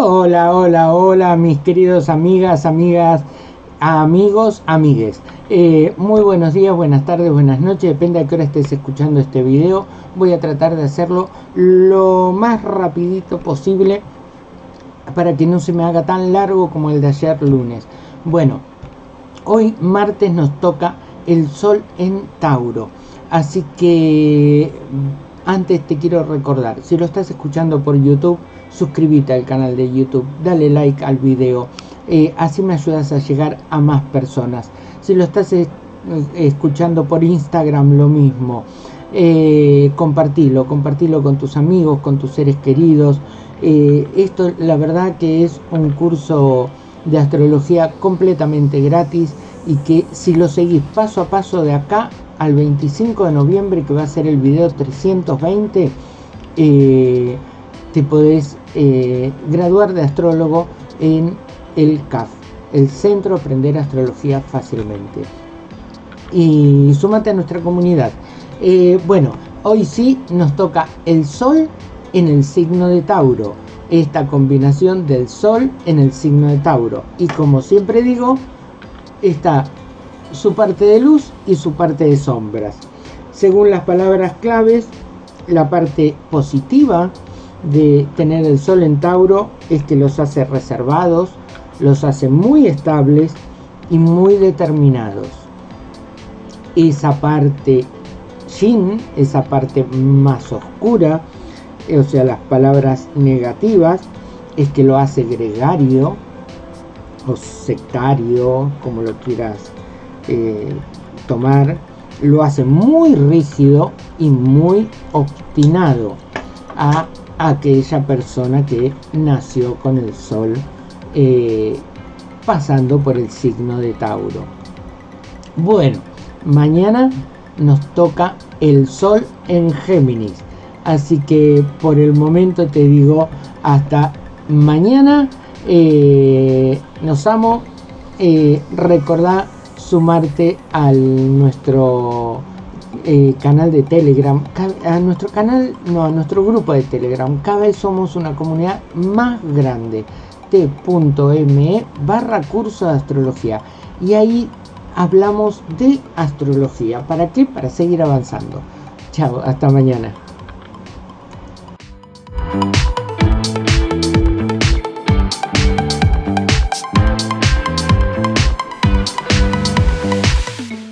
Hola, hola, hola, mis queridos amigas, amigas, amigos, amigues. Eh, muy buenos días, buenas tardes, buenas noches, depende de qué hora estés escuchando este video. Voy a tratar de hacerlo lo más rapidito posible para que no se me haga tan largo como el de ayer lunes. Bueno, hoy martes nos toca el sol en Tauro. Así que antes te quiero recordar, si lo estás escuchando por YouTube, suscríbete al canal de YouTube, dale like al video, eh, así me ayudas a llegar a más personas. Si lo estás escuchando por Instagram, lo mismo. Eh, compartilo, compartilo con tus amigos, con tus seres queridos. Eh, esto la verdad que es un curso de astrología completamente gratis y que si lo seguís paso a paso de acá al 25 de noviembre que va a ser el video 320 eh, te podés eh, graduar de astrólogo en el CAF, el Centro Aprender Astrología Fácilmente. Y súmate a nuestra comunidad. Eh, bueno, hoy sí nos toca el Sol en el signo de Tauro. Esta combinación del Sol en el signo de Tauro. Y como siempre digo, está su parte de luz y su parte de sombras. Según las palabras claves, la parte positiva de tener el sol en Tauro es que los hace reservados, los hace muy estables y muy determinados. Esa parte Shin, esa parte más oscura, o sea, las palabras negativas, es que lo hace gregario o sectario, como lo quieras tomar, lo hace muy rígido y muy obstinado a aquella persona que nació con el sol eh, pasando por el signo de Tauro. Bueno, mañana nos toca el sol en Géminis. Así que por el momento te digo hasta mañana. Eh, nos amo. Eh, sumarte a nuestro eh, canal de Telegram, a nuestro canal, no, a nuestro grupo de Telegram. Cada vez somos una comunidad más grande. T.me barra curso de astrología. Y ahí hablamos de astrología. ¿Para qué? Para seguir avanzando. Chao, hasta mañana.